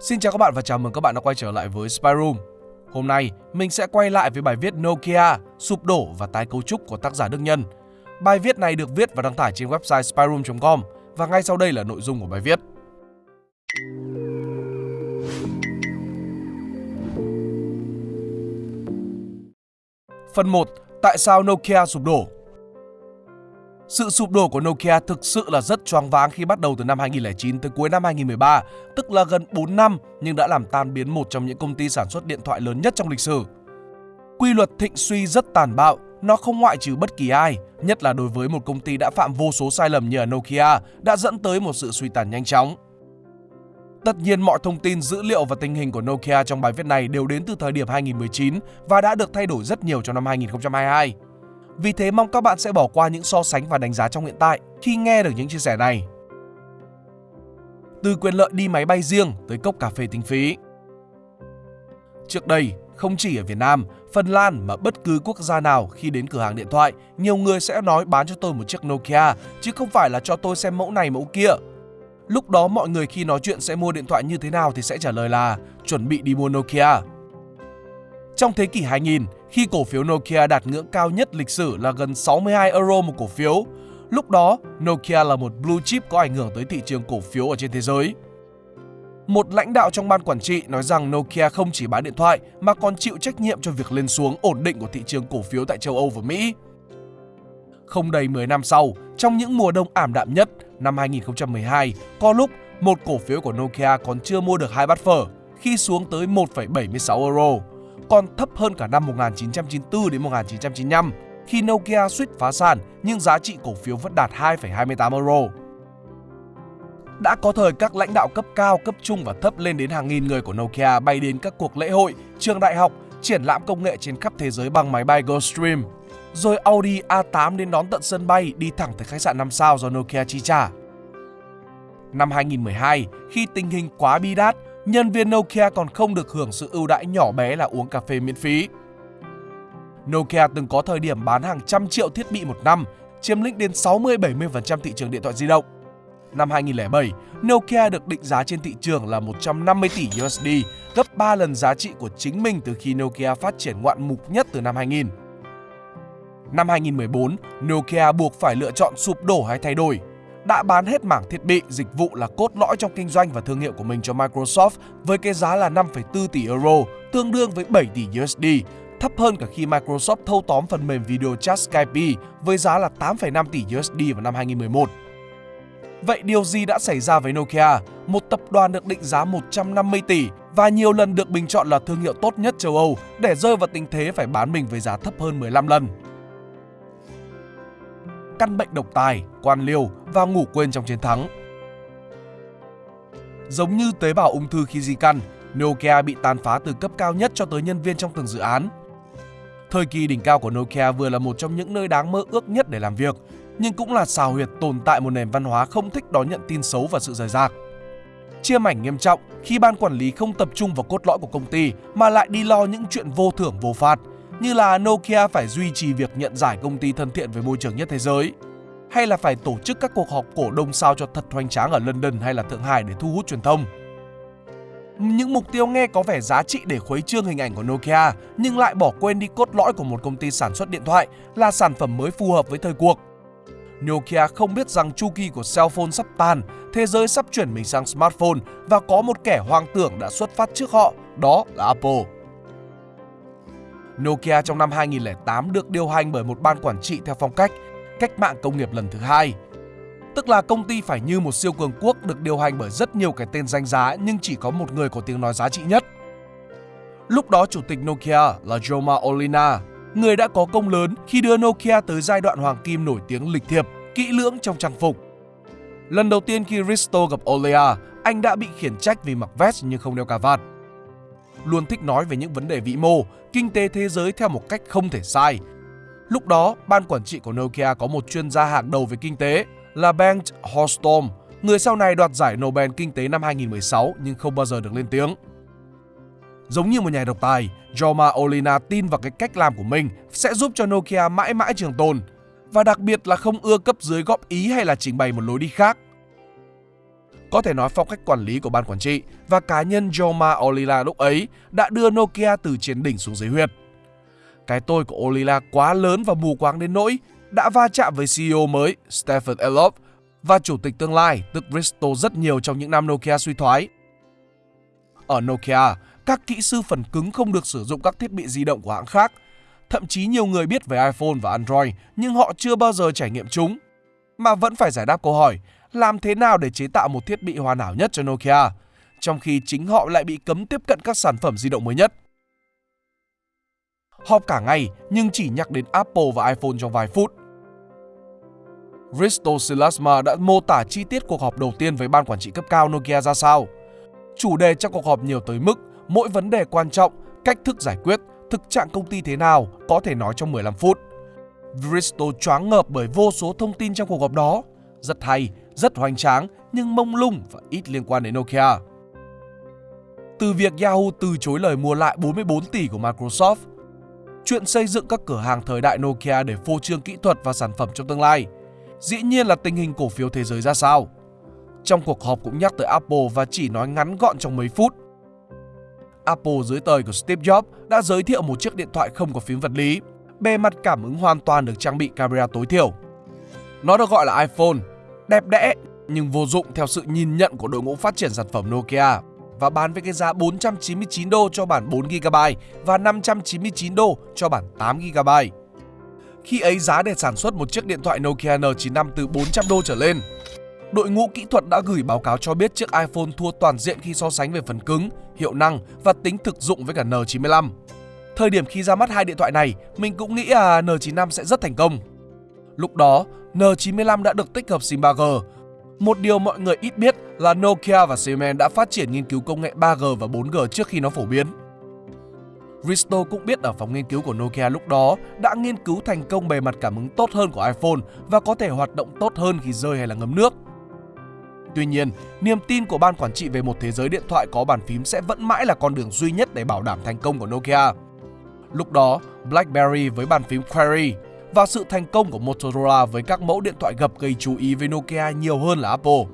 Xin chào các bạn và chào mừng các bạn đã quay trở lại với Spyroom. Hôm nay, mình sẽ quay lại với bài viết Nokia, sụp đổ và tái cấu trúc của tác giả Đức Nhân. Bài viết này được viết và đăng tải trên website spyroom.com và ngay sau đây là nội dung của bài viết. Phần 1. Tại sao Nokia sụp đổ? Sự sụp đổ của Nokia thực sự là rất choáng váng khi bắt đầu từ năm 2009 tới cuối năm 2013, tức là gần 4 năm nhưng đã làm tan biến một trong những công ty sản xuất điện thoại lớn nhất trong lịch sử. Quy luật thịnh suy rất tàn bạo, nó không ngoại trừ bất kỳ ai, nhất là đối với một công ty đã phạm vô số sai lầm như ở Nokia, đã dẫn tới một sự suy tàn nhanh chóng. Tất nhiên mọi thông tin, dữ liệu và tình hình của Nokia trong bài viết này đều đến từ thời điểm 2019 và đã được thay đổi rất nhiều trong năm 2022. Vì thế mong các bạn sẽ bỏ qua những so sánh và đánh giá trong hiện tại khi nghe được những chia sẻ này. Từ quyền lợi đi máy bay riêng tới cốc cà phê tính phí. Trước đây, không chỉ ở Việt Nam, Phần Lan mà bất cứ quốc gia nào khi đến cửa hàng điện thoại, nhiều người sẽ nói bán cho tôi một chiếc Nokia, chứ không phải là cho tôi xem mẫu này mẫu kia. Lúc đó mọi người khi nói chuyện sẽ mua điện thoại như thế nào thì sẽ trả lời là chuẩn bị đi mua Nokia. Trong thế kỷ 2000, khi cổ phiếu Nokia đạt ngưỡng cao nhất lịch sử là gần 62 euro một cổ phiếu. Lúc đó, Nokia là một blue chip có ảnh hưởng tới thị trường cổ phiếu ở trên thế giới. Một lãnh đạo trong ban quản trị nói rằng Nokia không chỉ bán điện thoại mà còn chịu trách nhiệm cho việc lên xuống ổn định của thị trường cổ phiếu tại châu Âu và Mỹ. Không đầy 10 năm sau, trong những mùa đông ảm đạm nhất, năm 2012, có lúc một cổ phiếu của Nokia còn chưa mua được hai bát phở khi xuống tới 1,76 euro còn thấp hơn cả năm 1994 đến 1995 khi Nokia suýt phá sản nhưng giá trị cổ phiếu vẫn đạt 2,28 euro. Đã có thời các lãnh đạo cấp cao, cấp trung và thấp lên đến hàng nghìn người của Nokia bay đến các cuộc lễ hội, trường đại học, triển lãm công nghệ trên khắp thế giới bằng máy bay Gulfstream. Rồi Audi A8 đến đón tận sân bay đi thẳng tới khách sạn 5 sao do Nokia chi trả. Năm 2012, khi tình hình quá bi đát, nhân viên Nokia còn không được hưởng sự ưu đãi nhỏ bé là uống cà phê miễn phí. Nokia từng có thời điểm bán hàng trăm triệu thiết bị một năm, chiếm lĩnh đến 60-70% thị trường điện thoại di động. Năm 2007, Nokia được định giá trên thị trường là 150 tỷ USD, gấp 3 lần giá trị của chính mình từ khi Nokia phát triển ngoạn mục nhất từ năm 2000. Năm 2014, Nokia buộc phải lựa chọn sụp đổ hay thay đổi đã bán hết mảng thiết bị, dịch vụ là cốt lõi trong kinh doanh và thương hiệu của mình cho Microsoft với cái giá là 5,4 tỷ euro, tương đương với 7 tỷ USD, thấp hơn cả khi Microsoft thâu tóm phần mềm video chat Skype với giá là 8,5 tỷ USD vào năm 2011. Vậy điều gì đã xảy ra với Nokia, một tập đoàn được định giá 150 tỷ và nhiều lần được bình chọn là thương hiệu tốt nhất châu Âu để rơi vào tình thế phải bán mình với giá thấp hơn 15 lần? Căn bệnh độc tài, quan liêu và ngủ quên trong chiến thắng. Giống như tế bào ung thư khi di căn, Nokia bị tàn phá từ cấp cao nhất cho tới nhân viên trong từng dự án. Thời kỳ đỉnh cao của Nokia vừa là một trong những nơi đáng mơ ước nhất để làm việc, nhưng cũng là xào huyệt tồn tại một nền văn hóa không thích đón nhận tin xấu và sự rời rạc. Chia mảnh nghiêm trọng khi ban quản lý không tập trung vào cốt lõi của công ty mà lại đi lo những chuyện vô thưởng vô phạt, như là Nokia phải duy trì việc nhận giải công ty thân thiện với môi trường nhất thế giới, hay là phải tổ chức các cuộc họp cổ đông sao cho thật hoành tráng ở London hay là Thượng Hải để thu hút truyền thông. Những mục tiêu nghe có vẻ giá trị để khuấy trương hình ảnh của Nokia nhưng lại bỏ quên đi cốt lõi của một công ty sản xuất điện thoại là sản phẩm mới phù hợp với thời cuộc. Nokia không biết rằng chu kỳ của cell phone sắp tan, thế giới sắp chuyển mình sang smartphone và có một kẻ hoang tưởng đã xuất phát trước họ, đó là Apple. Nokia trong năm 2008 được điều hành bởi một ban quản trị theo phong cách cách mạng công nghiệp lần thứ hai. Tức là công ty phải như một siêu cường quốc được điều hành bởi rất nhiều cái tên danh giá nhưng chỉ có một người có tiếng nói giá trị nhất. Lúc đó chủ tịch Nokia là Joma Olina, người đã có công lớn khi đưa Nokia tới giai đoạn hoàng kim nổi tiếng lịch thiệp, kỹ lưỡng trong trang phục. Lần đầu tiên khi Risto gặp Olea, anh đã bị khiển trách vì mặc vest nhưng không đeo cà vạt luôn thích nói về những vấn đề vĩ mô, kinh tế thế giới theo một cách không thể sai. Lúc đó, ban quản trị của Nokia có một chuyên gia hàng đầu về kinh tế là Bengt Holstorm, người sau này đoạt giải Nobel Kinh tế năm 2016 nhưng không bao giờ được lên tiếng. Giống như một nhà độc tài, Jorma Olina tin vào cái cách làm của mình sẽ giúp cho Nokia mãi mãi trường tồn và đặc biệt là không ưa cấp dưới góp ý hay là trình bày một lối đi khác. Có thể nói phong cách quản lý của ban quản trị và cá nhân Joma Olila lúc ấy đã đưa Nokia từ trên đỉnh xuống dưới huyệt. Cái tôi của Olila quá lớn và mù quáng đến nỗi đã va chạm với CEO mới Stephen Elop và chủ tịch tương lai tức Risto rất nhiều trong những năm Nokia suy thoái. Ở Nokia, các kỹ sư phần cứng không được sử dụng các thiết bị di động của hãng khác. Thậm chí nhiều người biết về iPhone và Android nhưng họ chưa bao giờ trải nghiệm chúng. Mà vẫn phải giải đáp câu hỏi làm thế nào để chế tạo một thiết bị hoàn hảo nhất cho Nokia, trong khi chính họ lại bị cấm tiếp cận các sản phẩm di động mới nhất. Họp cả ngày nhưng chỉ nhắc đến Apple và iPhone trong vài phút. Risto Silasma đã mô tả chi tiết cuộc họp đầu tiên với ban quản trị cấp cao Nokia ra sao. Chủ đề trong cuộc họp nhiều tới mức mỗi vấn đề quan trọng, cách thức giải quyết, thực trạng công ty thế nào có thể nói trong 15 phút. Risto choáng ngợp bởi vô số thông tin trong cuộc họp đó. Rất hay, rất hoành tráng nhưng mông lung và ít liên quan đến Nokia. Từ việc Yahoo từ chối lời mua lại 44 tỷ của Microsoft, chuyện xây dựng các cửa hàng thời đại Nokia để phô trương kỹ thuật và sản phẩm trong tương lai, dĩ nhiên là tình hình cổ phiếu thế giới ra sao. Trong cuộc họp cũng nhắc tới Apple và chỉ nói ngắn gọn trong mấy phút. Apple dưới thời của Steve Jobs đã giới thiệu một chiếc điện thoại không có phím vật lý, bề mặt cảm ứng hoàn toàn được trang bị camera tối thiểu. Nó được gọi là iPhone, đẹp đẽ nhưng vô dụng theo sự nhìn nhận của đội ngũ phát triển sản phẩm Nokia và bán với cái giá 499 đô cho bản 4GB và 599 đô cho bản 8GB. Khi ấy giá để sản xuất một chiếc điện thoại Nokia N95 từ 400 đô trở lên. Đội ngũ kỹ thuật đã gửi báo cáo cho biết chiếc iPhone thua toàn diện khi so sánh về phần cứng, hiệu năng và tính thực dụng với cả N95. Thời điểm khi ra mắt hai điện thoại này, mình cũng nghĩ là N95 sẽ rất thành công. Lúc đó, N95 đã được tích hợp SIM 3G. Một điều mọi người ít biết là Nokia và Siemens đã phát triển nghiên cứu công nghệ 3G và 4G trước khi nó phổ biến. Risto cũng biết ở phòng nghiên cứu của Nokia lúc đó đã nghiên cứu thành công bề mặt cảm ứng tốt hơn của iPhone và có thể hoạt động tốt hơn khi rơi hay là ngấm nước. Tuy nhiên, niềm tin của ban quản trị về một thế giới điện thoại có bàn phím sẽ vẫn mãi là con đường duy nhất để bảo đảm thành công của Nokia. Lúc đó, BlackBerry với bàn phím Query và sự thành công của Motorola với các mẫu điện thoại gập gây chú ý với Nokia nhiều hơn là Apple.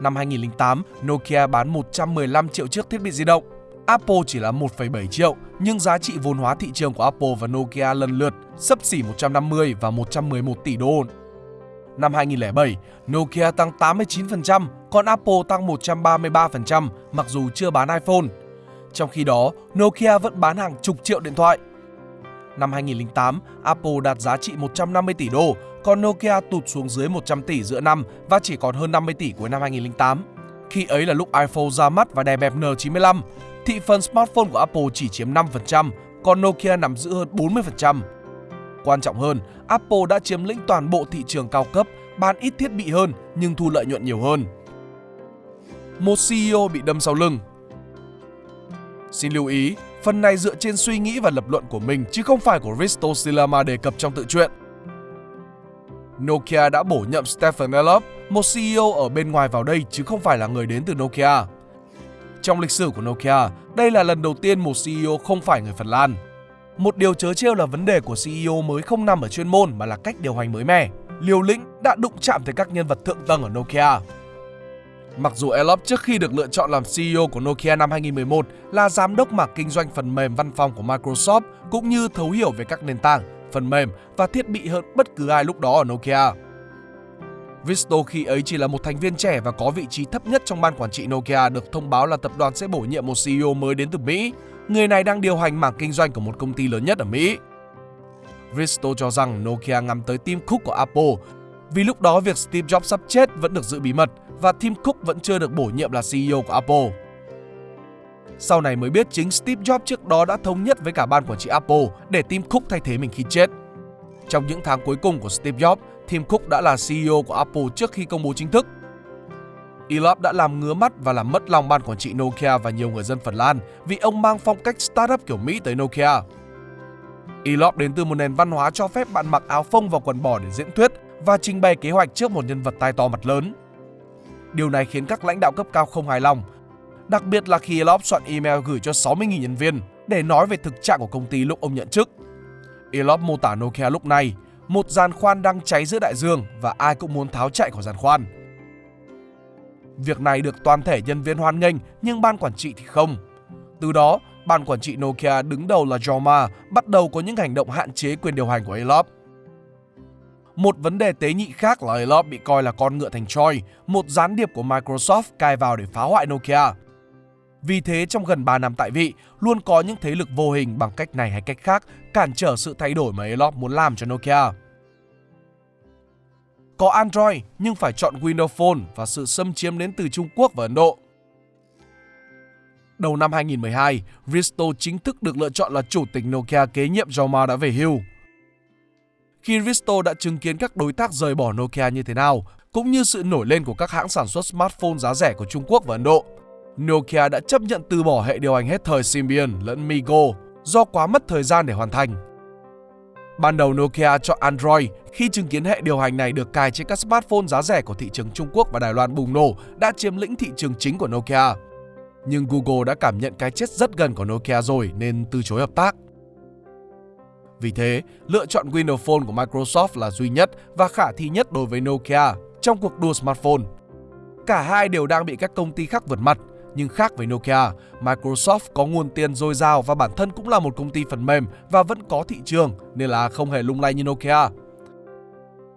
Năm 2008, Nokia bán 115 triệu chiếc thiết bị di động. Apple chỉ là 1,7 triệu, nhưng giá trị vốn hóa thị trường của Apple và Nokia lần lượt sấp xỉ 150 và 111 tỷ đô. Năm 2007, Nokia tăng 89%, còn Apple tăng 133% mặc dù chưa bán iPhone. Trong khi đó, Nokia vẫn bán hàng chục triệu điện thoại. Năm 2008, Apple đạt giá trị 150 tỷ đô, còn Nokia tụt xuống dưới 100 tỷ giữa năm và chỉ còn hơn 50 tỷ cuối năm 2008. Khi ấy là lúc iPhone ra mắt và đè bẹp N95, thị phần smartphone của Apple chỉ chiếm 5%, còn Nokia nắm giữ hơn 40%. Quan trọng hơn, Apple đã chiếm lĩnh toàn bộ thị trường cao cấp, bán ít thiết bị hơn nhưng thu lợi nhuận nhiều hơn. Một CEO bị đâm sau lưng Xin lưu ý, phần này dựa trên suy nghĩ và lập luận của mình chứ không phải của Risto Silama đề cập trong tự truyện. Nokia đã bổ nhậm Stephen Elop, một CEO ở bên ngoài vào đây chứ không phải là người đến từ Nokia. Trong lịch sử của Nokia, đây là lần đầu tiên một CEO không phải người Phần Lan. Một điều chớ trêu là vấn đề của CEO mới không nằm ở chuyên môn mà là cách điều hành mới mẻ. Liều lĩnh đã đụng chạm tới các nhân vật thượng tầng ở Nokia. Mặc dù Elop trước khi được lựa chọn làm CEO của Nokia năm 2011 là giám đốc mảng kinh doanh phần mềm văn phòng của Microsoft cũng như thấu hiểu về các nền tảng, phần mềm và thiết bị hơn bất cứ ai lúc đó ở Nokia. Visto khi ấy chỉ là một thành viên trẻ và có vị trí thấp nhất trong ban quản trị Nokia được thông báo là tập đoàn sẽ bổ nhiệm một CEO mới đến từ Mỹ. Người này đang điều hành mảng kinh doanh của một công ty lớn nhất ở Mỹ. Visto cho rằng Nokia ngắm tới Tim Cook của Apple vì lúc đó việc Steve Jobs sắp chết vẫn được giữ bí mật và Tim Cook vẫn chưa được bổ nhiệm là CEO của Apple. Sau này mới biết chính Steve Jobs trước đó đã thống nhất với cả ban quản trị Apple để Tim Cook thay thế mình khi chết. Trong những tháng cuối cùng của Steve Jobs, Tim Cook đã là CEO của Apple trước khi công bố chính thức. Elop đã làm ngứa mắt và làm mất lòng ban quản trị Nokia và nhiều người dân Phần Lan vì ông mang phong cách startup kiểu Mỹ tới Nokia. Elop đến từ một nền văn hóa cho phép bạn mặc áo phông và quần bò để diễn thuyết và trình bày kế hoạch trước một nhân vật tai to mặt lớn. Điều này khiến các lãnh đạo cấp cao không hài lòng, đặc biệt là khi Elop soạn email gửi cho 60.000 nhân viên để nói về thực trạng của công ty lúc ông nhận chức. Elop mô tả Nokia lúc này, một giàn khoan đang cháy giữa đại dương và ai cũng muốn tháo chạy khỏi giàn khoan. Việc này được toàn thể nhân viên hoan nghênh nhưng ban quản trị thì không. Từ đó, ban quản trị Nokia đứng đầu là Jorma bắt đầu có những hành động hạn chế quyền điều hành của Elop. Một vấn đề tế nhị khác là Elop bị coi là con ngựa thành Troy, một gián điệp của Microsoft cai vào để phá hoại Nokia. Vì thế trong gần 3 năm tại vị, luôn có những thế lực vô hình bằng cách này hay cách khác cản trở sự thay đổi mà Elop muốn làm cho Nokia. Có Android nhưng phải chọn Windows Phone và sự xâm chiếm đến từ Trung Quốc và Ấn Độ. Đầu năm 2012, Risto chính thức được lựa chọn là chủ tịch Nokia kế nhiệm Jaume đã về hưu. Khi Risto đã chứng kiến các đối tác rời bỏ Nokia như thế nào, cũng như sự nổi lên của các hãng sản xuất smartphone giá rẻ của Trung Quốc và Ấn Độ, Nokia đã chấp nhận từ bỏ hệ điều hành hết thời Symbian lẫn Migo do quá mất thời gian để hoàn thành. Ban đầu Nokia chọn Android khi chứng kiến hệ điều hành này được cài trên các smartphone giá rẻ của thị trường Trung Quốc và Đài Loan bùng nổ đã chiếm lĩnh thị trường chính của Nokia. Nhưng Google đã cảm nhận cái chết rất gần của Nokia rồi nên từ chối hợp tác. Vì thế, lựa chọn Windows Phone của Microsoft là duy nhất và khả thi nhất đối với Nokia trong cuộc đua smartphone. Cả hai đều đang bị các công ty khác vượt mặt nhưng khác với Nokia, Microsoft có nguồn tiền dồi dào và bản thân cũng là một công ty phần mềm và vẫn có thị trường nên là không hề lung lay như Nokia.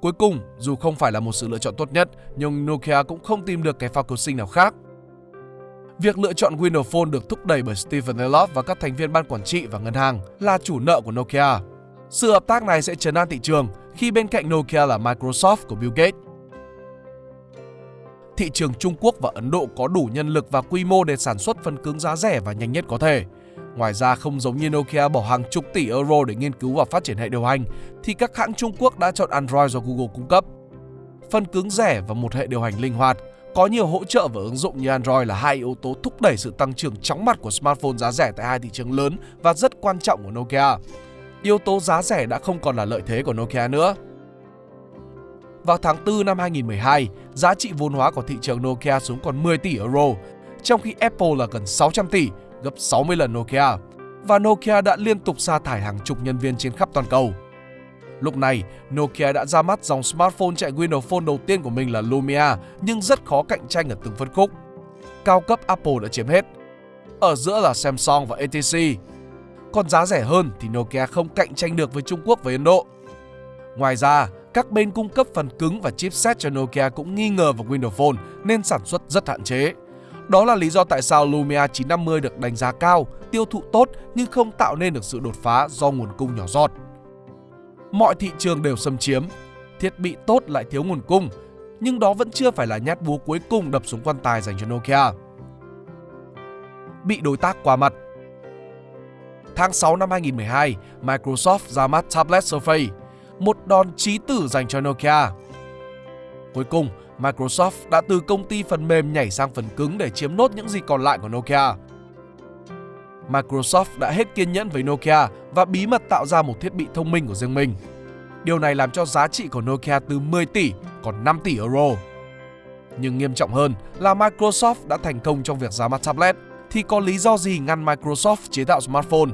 Cuối cùng, dù không phải là một sự lựa chọn tốt nhất, nhưng Nokia cũng không tìm được cái phao cứu sinh nào khác. Việc lựa chọn Windows Phone được thúc đẩy bởi Stephen Elop và các thành viên ban quản trị và ngân hàng là chủ nợ của Nokia. Sự hợp tác này sẽ chấn an thị trường khi bên cạnh Nokia là Microsoft của Bill Gates thị trường Trung Quốc và Ấn Độ có đủ nhân lực và quy mô để sản xuất phần cứng giá rẻ và nhanh nhất có thể. Ngoài ra không giống như Nokia bỏ hàng chục tỷ euro để nghiên cứu và phát triển hệ điều hành, thì các hãng Trung Quốc đã chọn Android do Google cung cấp. Phần cứng rẻ và một hệ điều hành linh hoạt, có nhiều hỗ trợ và ứng dụng như Android là hai yếu tố thúc đẩy sự tăng trưởng chóng mặt của smartphone giá rẻ tại hai thị trường lớn và rất quan trọng của Nokia. Yếu tố giá rẻ đã không còn là lợi thế của Nokia nữa. Vào tháng 4 năm 2012, giá trị vốn hóa của thị trường Nokia xuống còn 10 tỷ euro, trong khi Apple là gần 600 tỷ, gấp 60 lần Nokia. Và Nokia đã liên tục sa thải hàng chục nhân viên trên khắp toàn cầu. Lúc này, Nokia đã ra mắt dòng smartphone chạy Windows Phone đầu tiên của mình là Lumia, nhưng rất khó cạnh tranh ở từng phân khúc. Cao cấp Apple đã chiếm hết. Ở giữa là Samsung và HTC. Còn giá rẻ hơn thì Nokia không cạnh tranh được với Trung Quốc và Ấn Độ. Ngoài ra, các bên cung cấp phần cứng và chipset cho Nokia cũng nghi ngờ vào Windows Phone nên sản xuất rất hạn chế. Đó là lý do tại sao Lumia 950 được đánh giá cao, tiêu thụ tốt nhưng không tạo nên được sự đột phá do nguồn cung nhỏ giọt. Mọi thị trường đều xâm chiếm, thiết bị tốt lại thiếu nguồn cung, nhưng đó vẫn chưa phải là nhát búa cuối cùng đập xuống quan tài dành cho Nokia. Bị đối tác qua mặt Tháng 6 năm 2012, Microsoft ra mắt tablet Surface một đòn chí tử dành cho Nokia. Cuối cùng, Microsoft đã từ công ty phần mềm nhảy sang phần cứng để chiếm nốt những gì còn lại của Nokia. Microsoft đã hết kiên nhẫn với Nokia và bí mật tạo ra một thiết bị thông minh của riêng mình. Điều này làm cho giá trị của Nokia từ 10 tỷ còn 5 tỷ euro. Nhưng nghiêm trọng hơn là Microsoft đã thành công trong việc ra mắt tablet thì có lý do gì ngăn Microsoft chế tạo smartphone?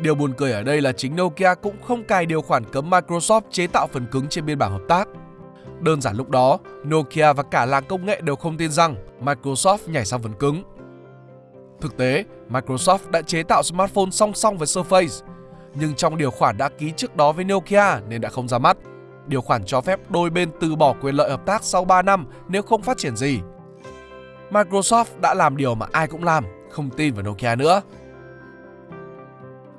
Điều buồn cười ở đây là chính Nokia cũng không cài điều khoản cấm Microsoft chế tạo phần cứng trên biên bản hợp tác. Đơn giản lúc đó, Nokia và cả làng công nghệ đều không tin rằng Microsoft nhảy sang phần cứng. Thực tế, Microsoft đã chế tạo smartphone song song với Surface, nhưng trong điều khoản đã ký trước đó với Nokia nên đã không ra mắt. Điều khoản cho phép đôi bên từ bỏ quyền lợi hợp tác sau 3 năm nếu không phát triển gì. Microsoft đã làm điều mà ai cũng làm, không tin vào Nokia nữa.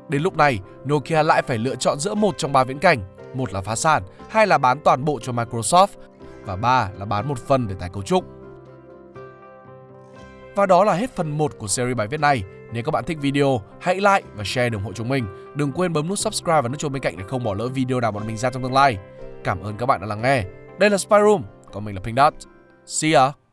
Đến lúc này, Nokia lại phải lựa chọn giữa một trong ba viễn cảnh, một là phá sản, hai là bán toàn bộ cho Microsoft và ba là bán một phần để tái cấu trúc. Và đó là hết phần 1 của series bài viết này. Nếu các bạn thích video, hãy like và share để ủng hộ chúng mình. Đừng quên bấm nút subscribe và nút chuông bên cạnh để không bỏ lỡ video nào bọn mình ra trong tương lai. Cảm ơn các bạn đã lắng nghe. Đây là SpyRoom, còn mình là Pink Dot. See ya!